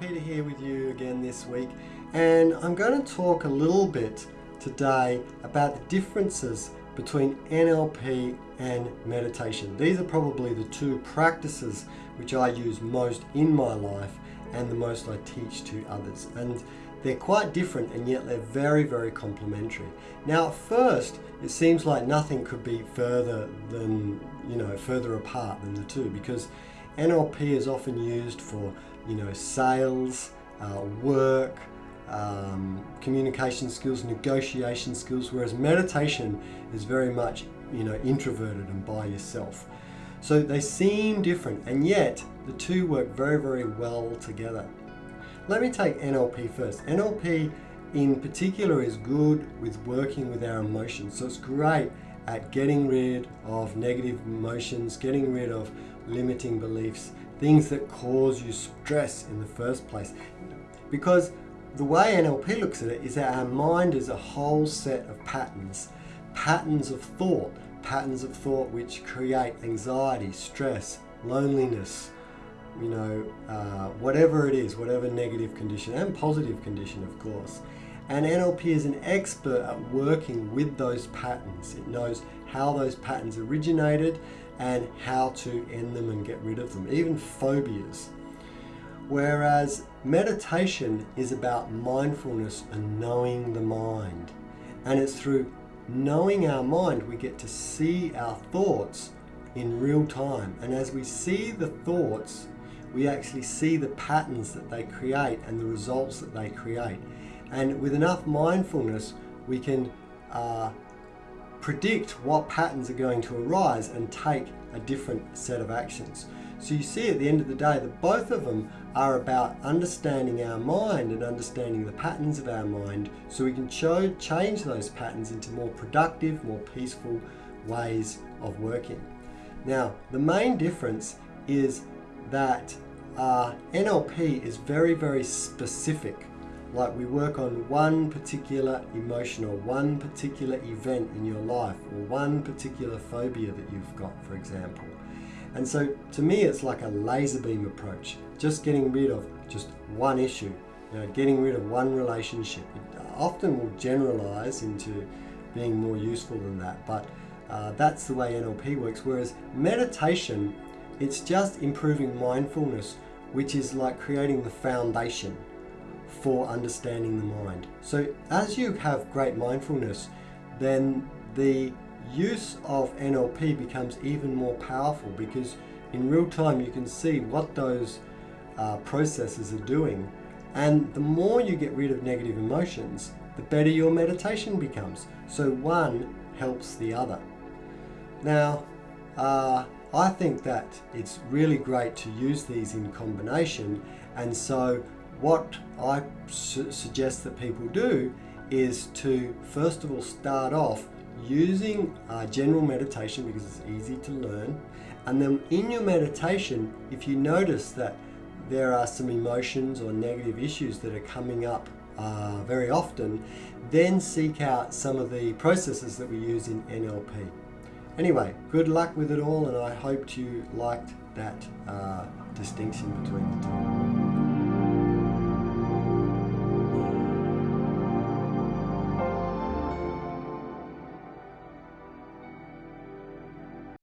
Peter here with you again this week and I'm going to talk a little bit today about the differences between NLP and meditation. These are probably the two practices which I use most in my life and the most I teach to others and they're quite different and yet they're very very complementary. Now at first it seems like nothing could be further than you know further apart than the two because NLP is often used for, you know, sales, uh, work, um, communication skills, negotiation skills, whereas meditation is very much, you know, introverted and by yourself. So they seem different, and yet the two work very, very well together. Let me take NLP first. NLP in particular is good with working with our emotions. So it's great at getting rid of negative emotions, getting rid of limiting beliefs, things that cause you stress in the first place. Because the way NLP looks at it is that our mind is a whole set of patterns, patterns of thought, patterns of thought which create anxiety, stress, loneliness, you know, uh, whatever it is, whatever negative condition and positive condition, of course. And NLP is an expert at working with those patterns. It knows how those patterns originated and how to end them and get rid of them, even phobias. Whereas meditation is about mindfulness and knowing the mind. And it's through knowing our mind we get to see our thoughts in real time. And as we see the thoughts, we actually see the patterns that they create and the results that they create. And with enough mindfulness, we can uh, predict what patterns are going to arise and take a different set of actions. So you see at the end of the day that both of them are about understanding our mind and understanding the patterns of our mind so we can change those patterns into more productive, more peaceful ways of working. Now, the main difference is that uh, NLP is very, very specific like we work on one particular emotion or one particular event in your life or one particular phobia that you've got, for example. And so to me, it's like a laser beam approach, just getting rid of just one issue, you know, getting rid of one relationship. It often will generalize into being more useful than that, but uh, that's the way NLP works. Whereas meditation, it's just improving mindfulness, which is like creating the foundation for understanding the mind. So as you have great mindfulness, then the use of NLP becomes even more powerful because in real time you can see what those uh, processes are doing and the more you get rid of negative emotions, the better your meditation becomes. So one helps the other. Now, uh, I think that it's really great to use these in combination and so what I su suggest that people do is to first of all start off using uh, general meditation because it's easy to learn and then in your meditation if you notice that there are some emotions or negative issues that are coming up uh, very often then seek out some of the processes that we use in NLP. Anyway, good luck with it all and I hope you liked that uh, distinction between the two.